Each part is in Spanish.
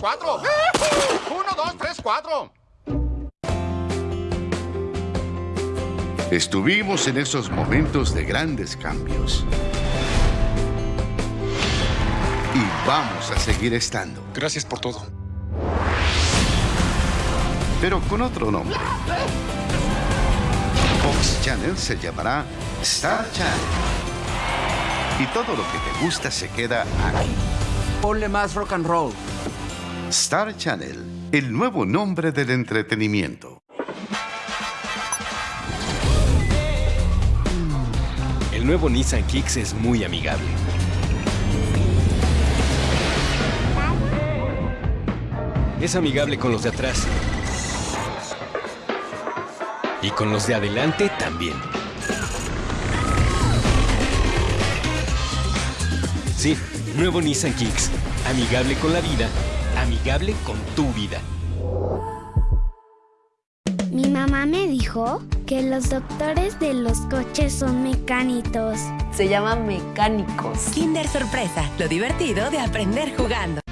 4. 1, 2, 3, 4. Estuvimos en esos momentos de grandes cambios. Y vamos a seguir estando. Gracias por todo. Pero con otro nombre. Fox Channel se llamará Star Channel. Y todo lo que te gusta se queda aquí. Ponle más rock and roll. Star Channel, el nuevo nombre del entretenimiento. El nuevo Nissan Kicks es muy amigable. Es amigable con los de atrás. Y con los de adelante también. Sí, nuevo Nissan Kicks. Amigable con la vida, amigable con tu vida. Mi mamá me dijo que los doctores de los coches son mecánicos. Se llaman mecánicos. Kinder Sorpresa, lo divertido de aprender jugando.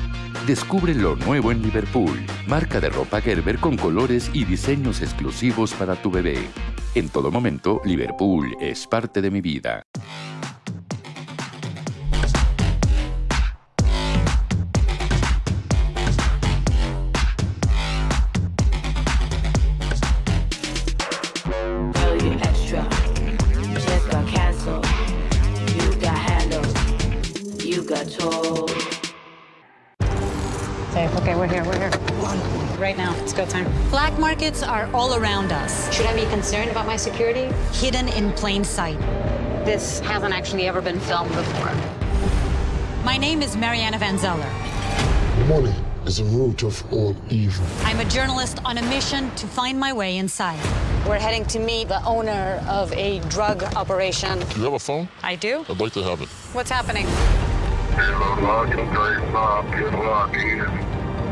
Descubre lo nuevo en Liverpool, marca de ropa Gerber con colores y diseños exclusivos para tu bebé. En todo momento, Liverpool es parte de mi vida. Okay, we're here, we're here. Right now, it's go time. Black markets are all around us. Should I be concerned about my security? Hidden in plain sight. This hasn't actually ever been filmed before. My name is Mariana Van Zeller. Money is the root of all evil. I'm a journalist on a mission to find my way inside. We're heading to meet the owner of a drug operation. Do you have a phone? I do. I'd like to have it. What's happening?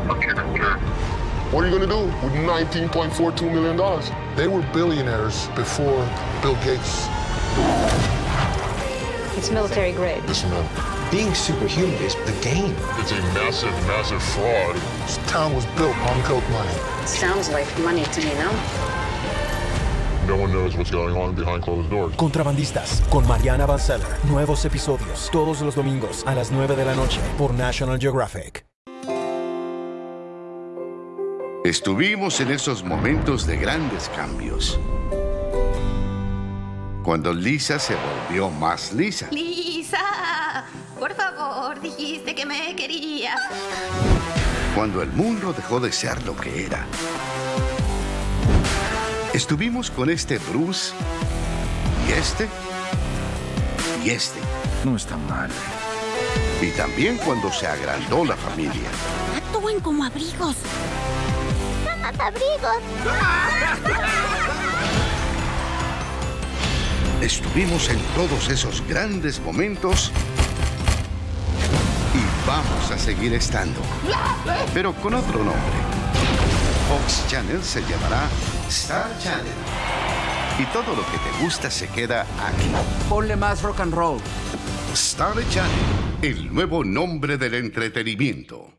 What are you going to do with $19.42 million? They were billionaires before Bill Gates. It's military grade. Listen, man. Being superhuman is the game. It's a massive, massive fraud. This town was built on coke money. Sounds like money to me, no? No one knows what's going on behind closed doors. Contrabandistas con Mariana Van Zeller. Nuevos episodios todos los domingos a las 9 de la noche por National Geographic. Estuvimos en esos momentos de grandes cambios. Cuando Lisa se volvió más lisa. Lisa, por favor, dijiste que me querías. Cuando el mundo dejó de ser lo que era. Estuvimos con este Bruce y este y este. No está mal. Y también cuando se agrandó la familia. Actúen como abrigos. Abrigos! Estuvimos en todos esos grandes momentos y vamos a seguir estando. Pero con otro nombre. Fox Channel se llamará Star Channel. Y todo lo que te gusta se queda aquí. Ponle más rock and roll. Star Channel, el nuevo nombre del entretenimiento.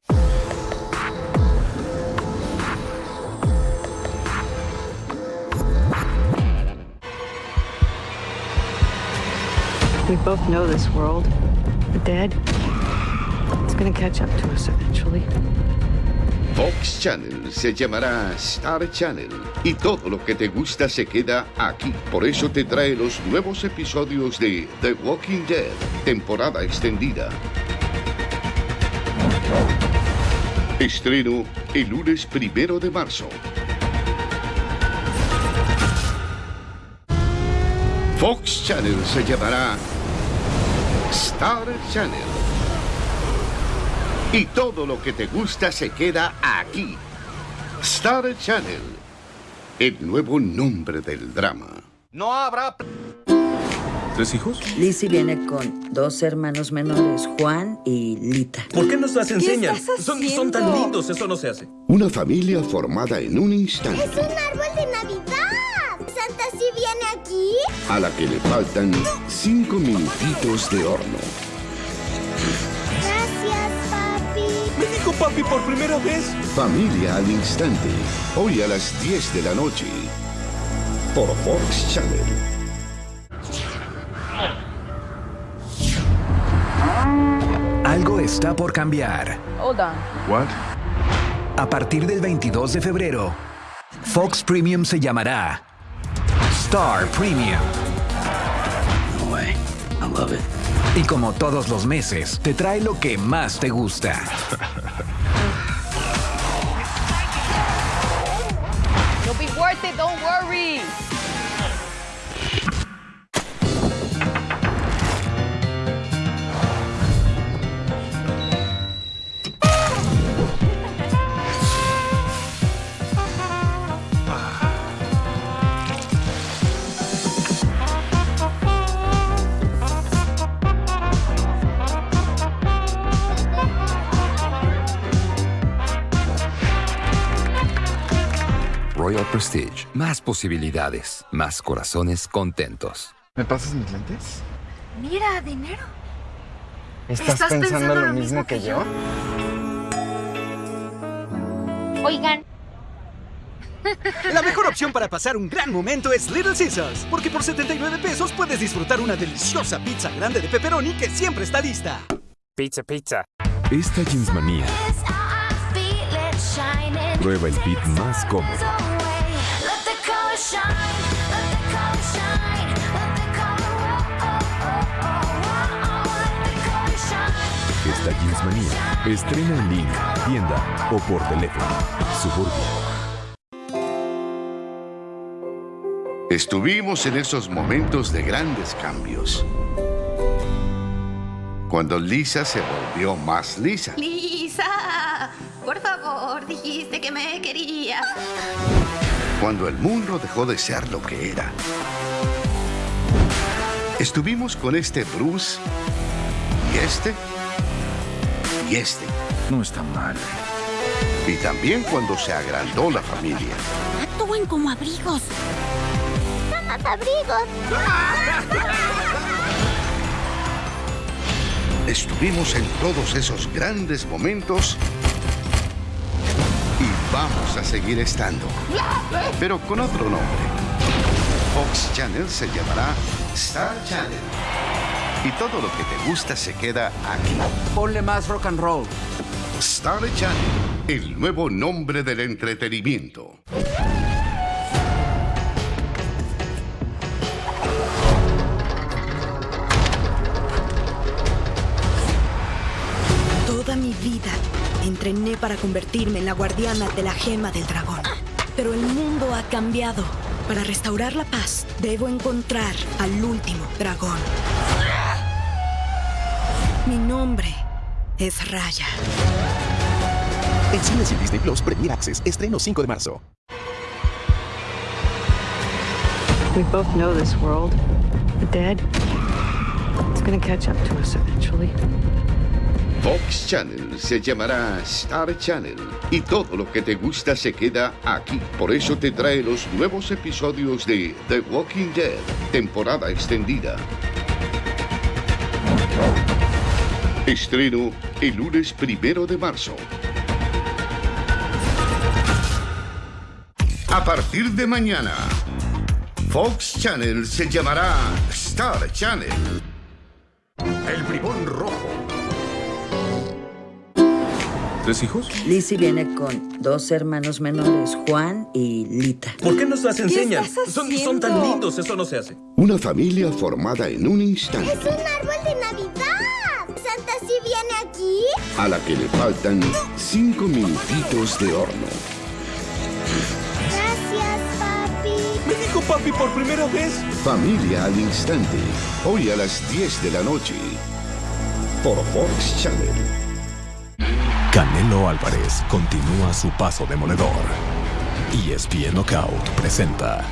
We both know this world. The dead. It's gonna catch up to us eventually. Fox Channel se llamará Star Channel y todo lo que te gusta se queda aquí. Por eso te trae los nuevos episodios de The Walking Dead, temporada extendida. Estreno el lunes primero de marzo. Fox Channel se llamará Star Channel. Y todo lo que te gusta se queda aquí. Star Channel, el nuevo nombre del drama. No habrá... ¿Tres hijos? Lizzie viene con dos hermanos menores, Juan y Lita. ¿Por qué nos las enseñan? estás Son, son tan lindos, eso no se hace. Una familia formada en un instante, ¡Es un árbol aquí? a la que le faltan cinco minutitos de horno. Gracias, papi. Me dijo papi por primera vez. Familia al instante. Hoy a las 10 de la noche. Por Fox Channel. Algo está por cambiar. Hold on. What? A partir del 22 de febrero, Fox Premium se llamará Star Premium. No way. I love it. Y como todos los meses, te trae lo que más te gusta. It'll be worth it, don't worry. Más posibilidades, más corazones contentos. ¿Me pasas mis lentes? Mira, dinero. ¿Estás, pensando, lo mismo que yo? Oigan. La mejor opción para pasar un gran momento es Little Caesars, porque por 79 pesos puedes disfrutar una deliciosa pizza grande de pepperoni que siempre está lista. Pizza, pizza. Esta jeansmanía prueba el beat más cómodo. Esta jeansmanía estrena en línea, tienda o por teléfono. Suburbia. Estuvimos en esos momentos de grandes cambios. Cuando Lisa se volvió más lisa. Lisa, por favor, dijiste que me querías. Cuando el mundo dejó de ser lo que era. Estuvimos con este Bruce y este y este. No está mal. Y también cuando se agrandó la familia. Actúen como abrigos. abrigos. Estuvimos en todos esos grandes momentos vamos a seguir estando. Pero con otro nombre. Fox Channel se llamará Star Channel. Y todo lo que te gusta se queda aquí. Ponle más rock and roll. Star Channel, el nuevo nombre del entretenimiento. Toda mi vida entrené para convertirme en la guardiana de la gema del dragón. Pero el mundo ha cambiado. Para restaurar la paz, debo encontrar al último dragón. Mi nombre es Raya. En Cines y Disney Plus Premier Access, estreno 5 de marzo. We both know this world. The dead. It's gonna catch up to us eventually. Fox Channel se llamará Star Channel y todo lo que te gusta se queda aquí. Por eso te trae los nuevos episodios de The Walking Dead, temporada extendida. Estreno el lunes primero de marzo. A partir de mañana, Fox Channel se llamará Star Channel. El bribón rojo. ¿Tres hijos? Lizzie viene con dos hermanos menores, Juan y Lita. ¿Por qué nos las enseñan? estás Son, son tan lindos, eso no se hace. Una familia formada en un instante, ¡Es un árbol de Navidad! ¿Santa sí viene aquí? a la que le faltan cinco minutitos de horno. Gracias, papi. Me dijo papi por primera vez. Familia al instante, hoy a las 10 de la noche, por Fox Channel. Canelo Álvarez continúa su paso demoledor. ESPN Knockout presenta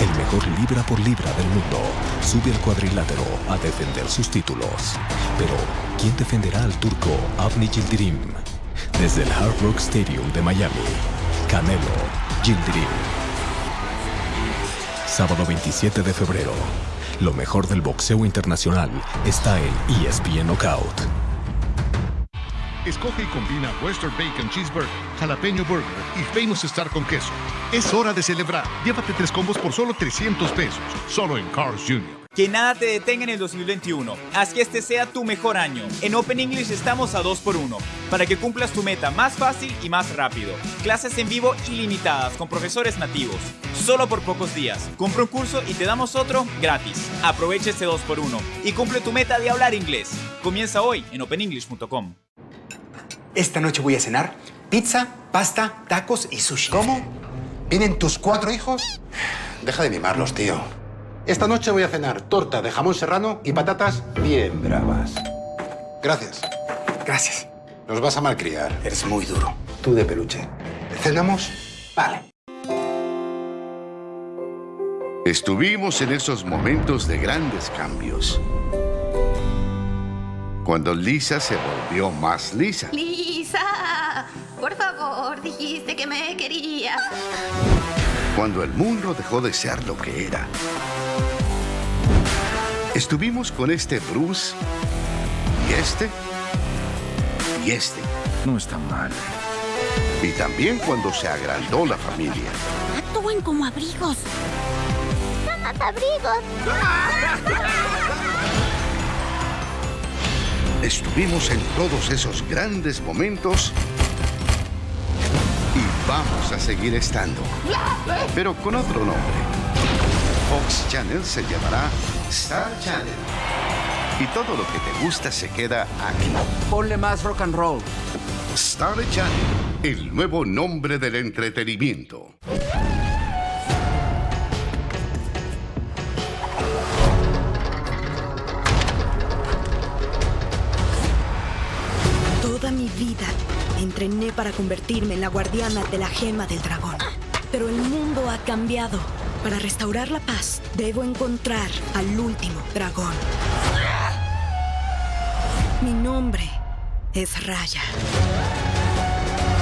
el mejor libra por libra del mundo. Sube al cuadrilátero a defender sus títulos. Pero, ¿quién defenderá al turco Avni Yildirim? Desde el Hard Rock Stadium de Miami, Canelo Yildirim. Sábado 27 de febrero. Lo mejor del boxeo internacional está en ESPN Knockout. Escoge y combina Western Bacon Cheeseburger, Jalapeño Burger y Famous Star con queso. Es hora de celebrar. Llévate tres combos por solo 300 pesos. Solo en Cars Jr. Que nada te detenga en el 2021. Haz que este sea tu mejor año. En Open English estamos a 2x1 para que cumplas tu meta más fácil y más rápido. Clases en vivo ilimitadas con profesores nativos. Solo por pocos días. Compra un curso y te damos otro gratis. Aprovecha este 2x1 y cumple tu meta de hablar inglés. Comienza hoy en openenglish.com. Esta noche voy a cenar pizza, pasta, tacos y sushi. ¿Cómo? ¿Vienen tus cuatro hijos? Deja de mimarlos, tío. Esta noche voy a cenar torta de jamón serrano y patatas bien bravas. Gracias. Gracias. Nos vas a malcriar. Eres muy duro. Tú de peluche. ¿Cenamos? Vale. Estuvimos en esos momentos de grandes cambios. Cuando Lisa se volvió más lisa. Lisa, por favor, dijiste que me querías. Cuando el mundo dejó de ser lo que era. Estuvimos con este Bruce y este y este. No está mal. Y también cuando se agrandó la familia. Actúen como abrigos. ¡Abrigos! Estuvimos en todos esos grandes momentos y vamos a seguir estando, pero con otro nombre. Fox Channel se llamará Star Channel. Y todo lo que te gusta se queda aquí. Ponle más rock and roll. Star Channel, el nuevo nombre del entretenimiento. Entrené para convertirme en la guardiana de la gema del dragón. Pero el mundo ha cambiado. Para restaurar la paz, debo encontrar al último dragón. Mi nombre es Raya.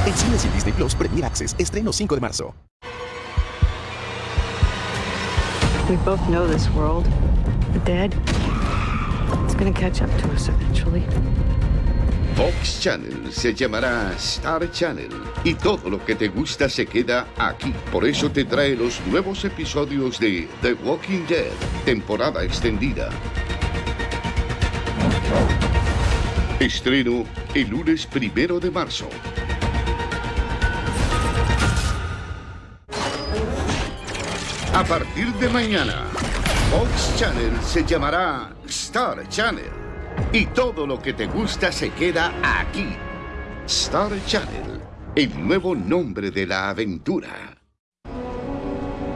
En Cines y Disney Plus Premier Access, estreno 5 de marzo. We both know this world. The dead. It's gonna catch up to us eventually. Fox Channel se llamará Star Channel y todo lo que te gusta se queda aquí. Por eso te trae los nuevos episodios de The Walking Dead, temporada extendida. Estreno el lunes primero de marzo. A partir de mañana, Fox Channel se llamará Star Channel. Y todo lo que te gusta se queda aquí. Star Channel, el nuevo nombre de la aventura.